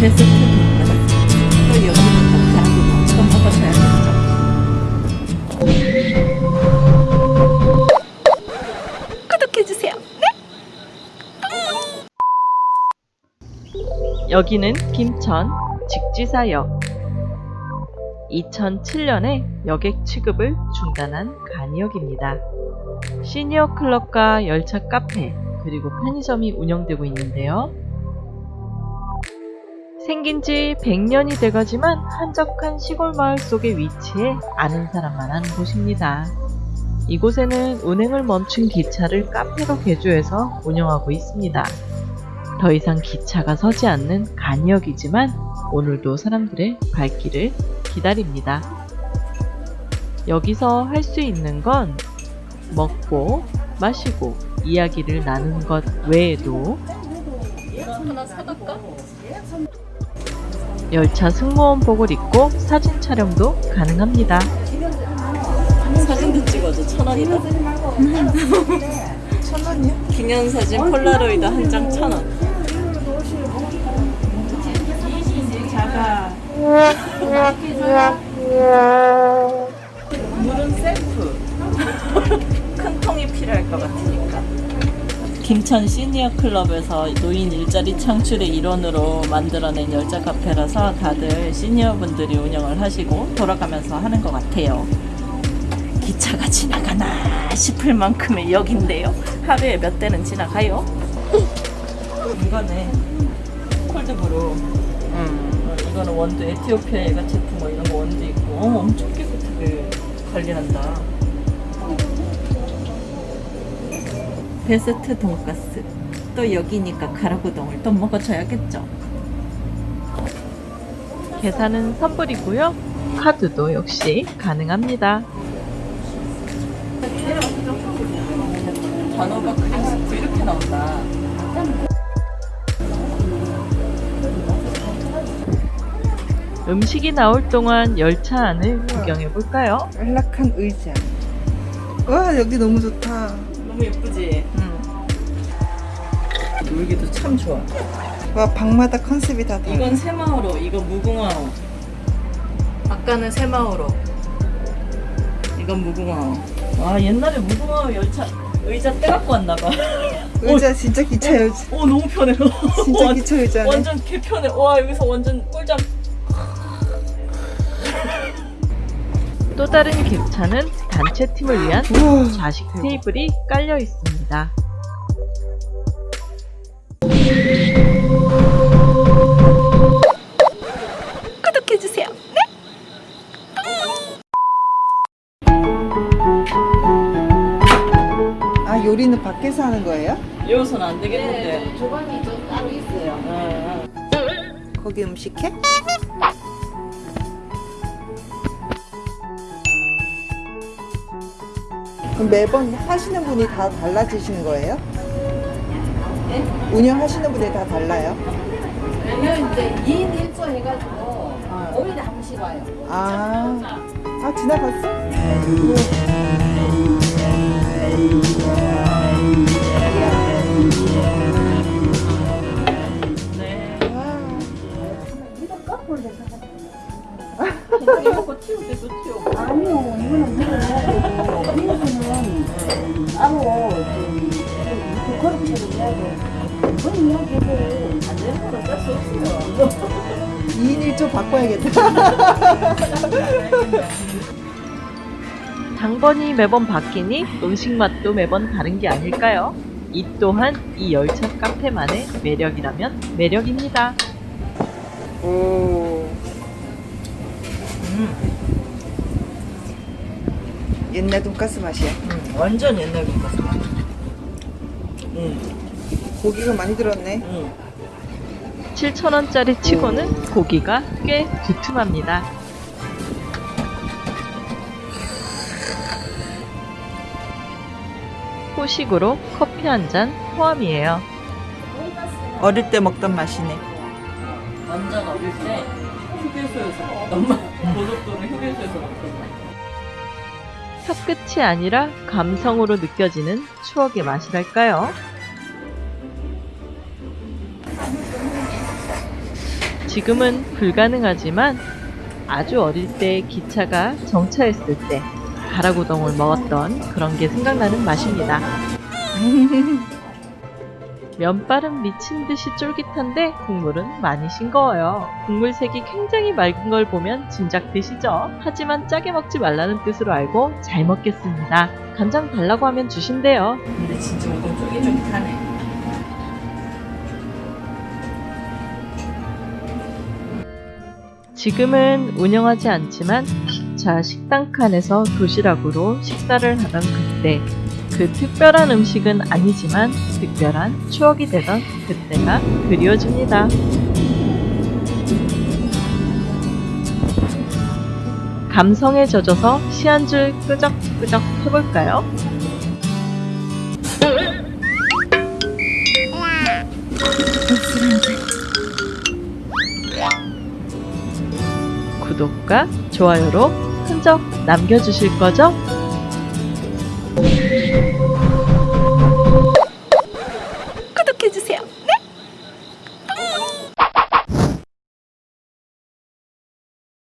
네? 여기는 김천 직지사역 2007년에 여객 취급을 중단한 간이역입니다. 시니어 클럽과 열차 카페 그리고 편의점이 운영되고 있는데요. 생긴 지 100년이 돼가지만 한적한 시골 마을 속에 위치해 아는 사람만 아는 곳입니다. 이곳에는 운행을 멈춘 기차를 카페로 개조해서 운영하고 있습니다. 더 이상 기차가 서지 않는 간역이지만 오늘도 사람들의 발길을 기다립니다. 여기서 할 수 있는 건 먹고 마시고 이야기를 나누는 것 외에도 열차 승무원복을 입고 사진 촬영도 가능합니다. 사진도 찍어줘 천 원이다. 천 원이요? 기념사진 폴라로이드 한 장 천 원. 김천 시니어 클럽에서 노인 일자리 창출의 일원으로 만들어낸 열차 카페라서 다들 시니어 분들이 운영을 하시고 돌아가면서 하는 것 같아요. 기차가 지나가나 싶을 만큼의 역인데요. 하루에 몇 대는 지나가요? 이거네. 콜드브루. 음, 이거는 원두 에티오피아 애가 제품 뭐 이런 거 원두 있고 어, 엄청 깨끗하게 관리한다. 베스트 돈가스. 또 여기니까 가라구동을 또 먹어줘야겠죠. 계산은 선불이고요. 카드도 역시 가능합니다. 단호박 크림 스프 이렇게 나온다. 음식이 나올 동안 열차 안을 구경해 볼까요? 안락한 의자. 와 여기 너무 좋다. 너무 예쁘지? 응. 놀기도 참 좋아. 와 방마다 컨셉이 다 달라. 이건 새마을호, 이거 무궁화호. 아까는 새마을호. 이건 무궁화호. 와 옛날에 무궁화호 열차 의자 떼갖고 왔나봐. 의자 진짜 기차 의자. 오 너무 편해. 진짜 완- 기차 의자네. 완전 개 편해. 와 여기서 완전 꿀잠. 또 다른 객차는 단체 팀을 위한. 좌식 테이블이 깔려 있습니다. 구독해주세요. 네? 아 요리는 밖에서 하는 거예요? 여기서는 안 되겠는데. 조반이 좀 따로 있어요. 응, 거기 음식해? 그럼 매번 하시는 분이 다 달라지시는 거예요? 운영하시는 분이 다 달라요? 왜냐면 이제 2인 1조 해가지고 5일에 한 번씩 와요. 아, 아 지나갔어? 응. 네. 이거 때도. 아니요, 이거는 물어야 되고, 이거는 따로 그 거룩해도 해야 돼. 뭔 이야기를 안 되는 거는 뺄수 없어요. 2인 1조 바꿔야겠다. 당번이 매번 바뀌니 음식 맛도 매번 다른 게 아닐까요? 이 또한 이 열차 카페만의 매력이라면 매력입니다. 오. 음, 옛날 돈가스 맛이야. 음, 완전 옛날 돈가스 맛. 음, 고기가 많이 들었네. 음. 7,000원짜리 치고는 고기가 꽤 두툼합니다. 후식으로 커피 한 잔 포함이에요. 어릴 때 먹던 맛이네. 완전 어릴 때 휴게소에서 먹던 맛. 고속도로 휴게소에서 먹던 맛. 혀끝이 아니라 감성으로 느껴지는 추억의 맛이랄까요? 지금은 불가능하지만 아주 어릴 때 기차가 정차했을 때 가라구동을 먹었던 그런 게 생각나는 맛입니다. 면발은 미친 듯이 쫄깃한데 국물은 많이 싱거워요. 국물 색이 굉장히 맑은 걸 보면 진작 드시죠. 하지만 짜게 먹지 말라는 뜻으로 알고 잘 먹겠습니다. 간장 달라고 하면 주신대요. 근데 진짜 이건 쫄깃쫄깃하네. 지금은 운영하지 않지만 기차 식당 칸에서 도시락으로 식사를 하던 그때 그 특별한 음식은 아니지만 특별한 추억이 되던 그때가 그리워집니다. 감성에 젖어서 시한줄 끄적끄적 해볼까요? 구독과 좋아요로 흔적 남겨주실 거죠?